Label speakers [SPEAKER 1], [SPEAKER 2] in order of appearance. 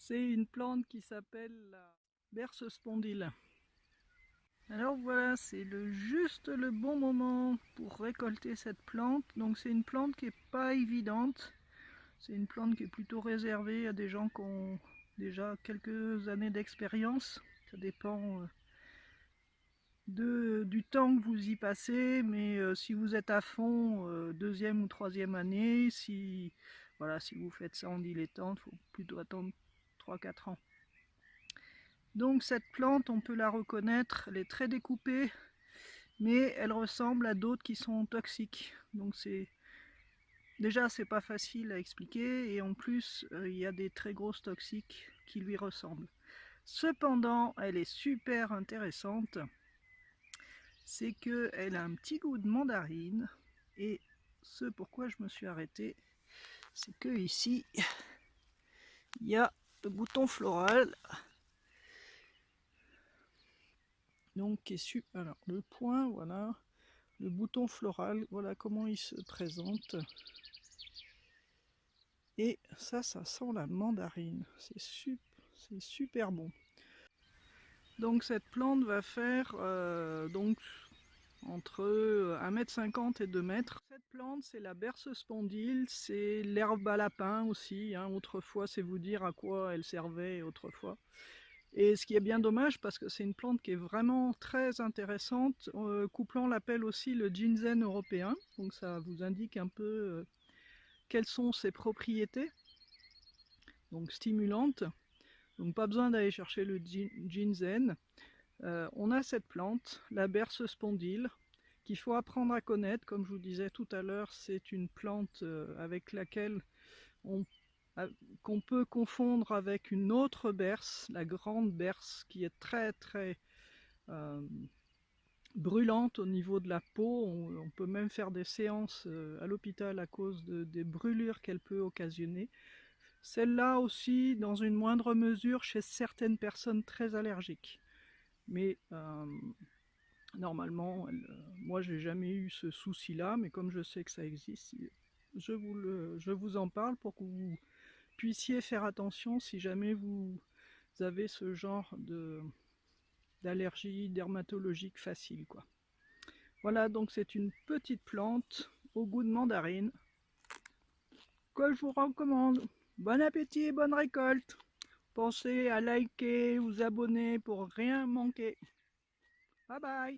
[SPEAKER 1] C'est une plante qui s'appelle la berce spondyle. Alors voilà, c'est le, juste le bon moment pour récolter cette plante. Donc c'est une plante qui n'est pas évidente. C'est une plante qui est plutôt réservée à des gens qui ont déjà quelques années d'expérience. Ça dépend euh, du temps que vous y passez, mais euh, si vous êtes à fond, euh, deuxième ou troisième année, si, voilà, si vous faites ça en dilettante, il faut plutôt attendre 3-4 ans. Donc cette plante, on peut la reconnaître, elle est très découpée, mais elle ressemble à d'autres qui sont toxiques. Donc c'est déjà c'est pas facile à expliquer et en plus euh, il y a des très grosses toxiques qui lui ressemblent. Cependant, elle est super intéressante. C'est qu'elle a un petit goût de mandarine et ce pourquoi je me suis arrêté, c'est que ici il y a bouton floral. Donc qui est alors le point voilà. Le bouton floral voilà comment il se présente. Et ça ça sent la mandarine. C'est super, super bon. Donc cette plante va faire euh, donc entre 1m50 et 2 mètres. Plante, c'est la berce spondyle, c'est l'herbe à lapin aussi. Hein. Autrefois, c'est vous dire à quoi elle servait autrefois. Et ce qui est bien dommage parce que c'est une plante qui est vraiment très intéressante. Euh, l'appelle aussi le ginseng européen, donc ça vous indique un peu euh, quelles sont ses propriétés. Donc stimulantes, donc pas besoin d'aller chercher le ginseng. Euh, on a cette plante, la berce spondyle, qu'il faut apprendre à connaître. Comme je vous disais tout à l'heure, c'est une plante avec laquelle on qu'on peut confondre avec une autre berce, la grande berce, qui est très très euh, brûlante au niveau de la peau. On, peut même faire des séances euh, à l'hôpital à cause des brûlures qu'elle peut occasionner. Celle-là aussi, dans une moindre mesure, chez certaines personnes très allergiques. Mais euh, normalement, moi j'ai jamais eu ce souci-là, mais comme je sais que ça existe, je vous, le, je vous en parle pour que vous puissiez faire attention si jamais vous avez ce genre de d'allergie dermatologique facile quoi. Voilà donc c'est une petite plante au goût de mandarine que je vous recommande. Bon appétit et bonne récolte. Pensez à liker, vous abonner pour rien manquer. Bye-bye.